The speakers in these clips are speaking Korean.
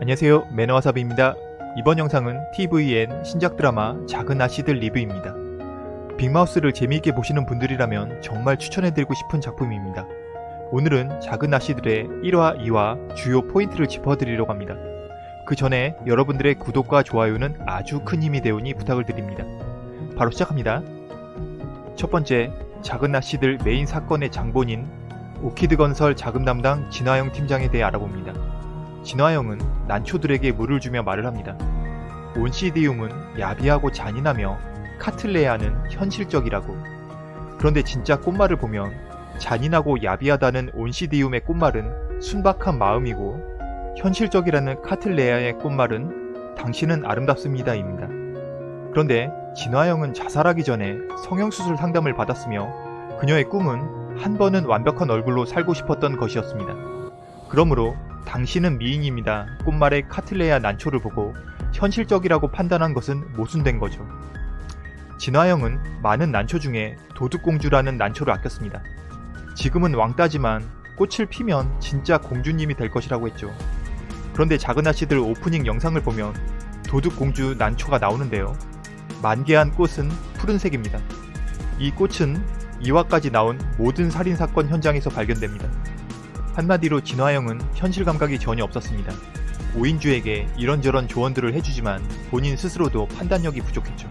안녕하세요 매너와사비입니다. 이번 영상은 TVN 신작 드라마 작은 아씨들 리뷰입니다. 빅마우스를 재미있게 보시는 분들이라면 정말 추천해드리고 싶은 작품입니다. 오늘은 작은 아씨들의 1화, 2화 주요 포인트를 짚어드리려고 합니다. 그 전에 여러분들의 구독과 좋아요는 아주 큰 힘이 되오니 부탁을 드립니다. 바로 시작합니다. 첫 번째, 작은 아씨들 메인 사건의 장본인 오키드 건설 자금 담당 진화영 팀장에 대해 알아봅니다. 진화영은 난초들에게 물을 주며 말을 합니다. 온시디움은 야비하고 잔인하며 카틀레아는 현실적이라고. 그런데 진짜 꽃말을 보면 잔인하고 야비하다는 온시디움의 꽃말은 순박한 마음이고 현실적이라는 카틀레아의 꽃말은 당신은 아름답습니다입니다. 그런데 진화영은 자살하기 전에 성형수술 상담을 받았으며 그녀의 꿈은 한 번은 완벽한 얼굴로 살고 싶었던 것이었습니다. 그러므로 당신은 미인입니다. 꽃말의 카틀레아 난초를 보고 현실적이라고 판단한 것은 모순된 거죠. 진화영은 많은 난초 중에 도둑공주라는 난초를 아꼈습니다. 지금은 왕따지만 꽃을 피면 진짜 공주님이 될 것이라고 했죠. 그런데 작은 아씨들 오프닝 영상을 보면 도둑공주 난초가 나오는데요. 만개한 꽃은 푸른색입니다. 이 꽃은 2화까지 나온 모든 살인사건 현장에서 발견됩니다. 한마디로 진화영은 현실 감각이 전혀 없었습니다. 오인주에게 이런저런 조언들을 해주지만 본인 스스로도 판단력이 부족했죠.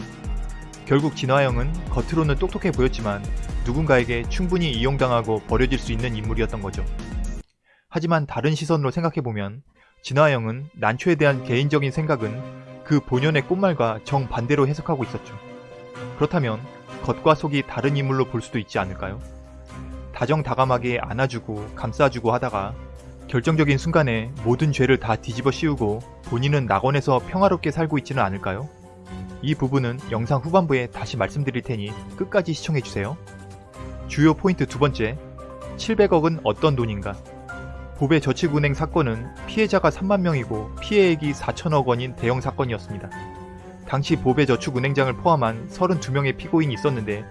결국 진화영은 겉으로는 똑똑해 보였지만 누군가에게 충분히 이용당하고 버려질 수 있는 인물이었던 거죠. 하지만 다른 시선으로 생각해보면 진화영은 난초에 대한 개인적인 생각은 그 본연의 꽃말과 정반대로 해석하고 있었죠. 그렇다면 겉과 속이 다른 인물로 볼 수도 있지 않을까요? 다정다감하게 안아주고 감싸주고 하다가 결정적인 순간에 모든 죄를 다 뒤집어 씌우고 본인은 낙원에서 평화롭게 살고 있지는 않을까요? 이 부분은 영상 후반부에 다시 말씀드릴 테니 끝까지 시청해주세요. 주요 포인트 두 번째, 700억은 어떤 돈인가? 보배 저축은행 사건은 피해자가 3만 명이고 피해액이 4천억 원인 대형 사건이었습니다. 당시 보배 저축은행장을 포함한 32명의 피고인이 있었는데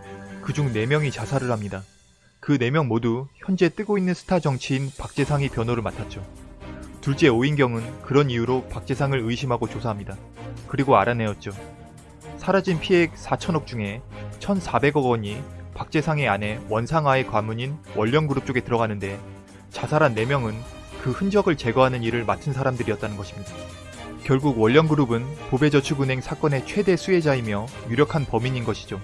그중 4명이 자살을 합니다. 그 4명 모두 현재 뜨고 있는 스타 정치인 박재상이 변호를 맡았죠. 둘째 오인경은 그런 이유로 박재상을 의심하고 조사합니다. 그리고 알아내었죠. 사라진 피해액 4천억 중에 1,400억 원이 박재상의 아내 원상아의 과문인 원령그룹 쪽에 들어가는데 자살한 4명은 그 흔적을 제거하는 일을 맡은 사람들이었다는 것입니다. 결국 원령그룹은 보배저축은행 사건의 최대 수혜자이며 유력한 범인인 것이죠.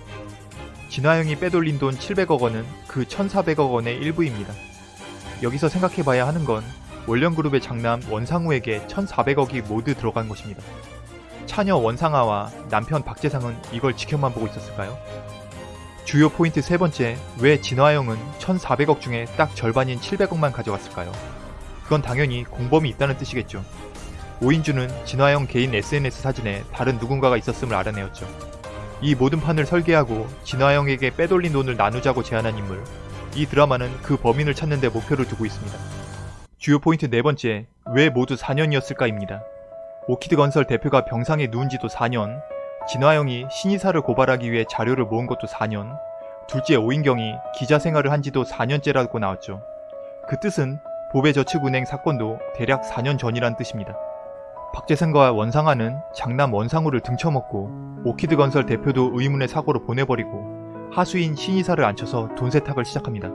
진화영이 빼돌린 돈 700억 원은 그 1,400억 원의 일부입니다. 여기서 생각해봐야 하는 건 원령그룹의 장남 원상우에게 1,400억이 모두 들어간 것입니다. 차녀 원상아와 남편 박재상은 이걸 지켜만 보고 있었을까요? 주요 포인트 세 번째, 왜 진화영은 1,400억 중에 딱 절반인 700억만 가져갔을까요? 그건 당연히 공범이 있다는 뜻이겠죠. 오인주는 진화영 개인 SNS 사진에 다른 누군가가 있었음을 알아내었죠. 이 모든 판을 설계하고 진화영에게 빼돌린 돈을 나누자고 제안한 인물. 이 드라마는 그 범인을 찾는 데 목표를 두고 있습니다. 주요 포인트 네 번째, 왜 모두 4년이었을까입니다. 오키드 건설 대표가 병상에 누운 지도 4년, 진화영이 신이사를 고발하기 위해 자료를 모은 것도 4년, 둘째 오인경이 기자 생활을 한 지도 4년째라고 나왔죠. 그 뜻은 보배 저축은행 사건도 대략 4년 전이란 뜻입니다. 박재상과 원상아는 장남 원상우를 등쳐먹고 오키드 건설 대표도 의문의 사고로 보내버리고 하수인 신이사를 앉혀서 돈 세탁을 시작합니다.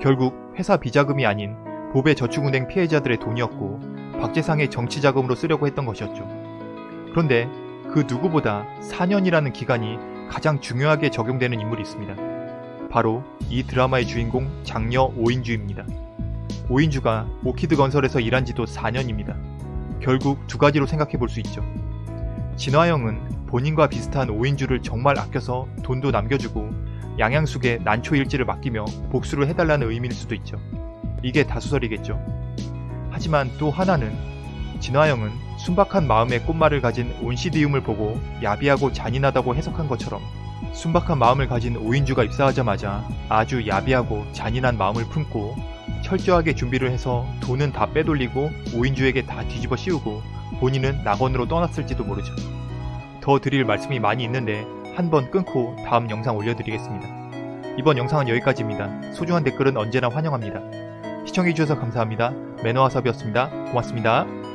결국 회사 비자금이 아닌 보배 저축은행 피해자들의 돈이었고 박재상의 정치자금으로 쓰려고 했던 것이었죠. 그런데 그 누구보다 4년이라는 기간이 가장 중요하게 적용되는 인물이 있습니다. 바로 이 드라마의 주인공 장녀 오인주입니다. 오인주가 오키드 건설에서 일한 지도 4년입니다. 결국 두 가지로 생각해 볼 수 있죠. 진화영은 본인과 비슷한 오인주를 정말 아껴서 돈도 남겨주고 양양숙의 난초 일지를 맡기며 복수를 해달라는 의미일 수도 있죠. 이게 다수설이겠죠. 하지만 또 하나는 진화영은 순박한 마음의 꽃말을 가진 온시디움을 보고 야비하고 잔인하다고 해석한 것처럼 순박한 마음을 가진 오인주가 입사하자마자 아주 야비하고 잔인한 마음을 품고 철저하게 준비를 해서 돈은 다 빼돌리고 오인주에게 다 뒤집어 씌우고 본인은 낙원으로 떠났을지도 모르죠. 더 드릴 말씀이 많이 있는데 한번 끊고 다음 영상 올려드리겠습니다. 이번 영상은 여기까지입니다. 소중한 댓글은 언제나 환영합니다. 시청해주셔서 감사합니다. 매너와섭이었습니다. 고맙습니다.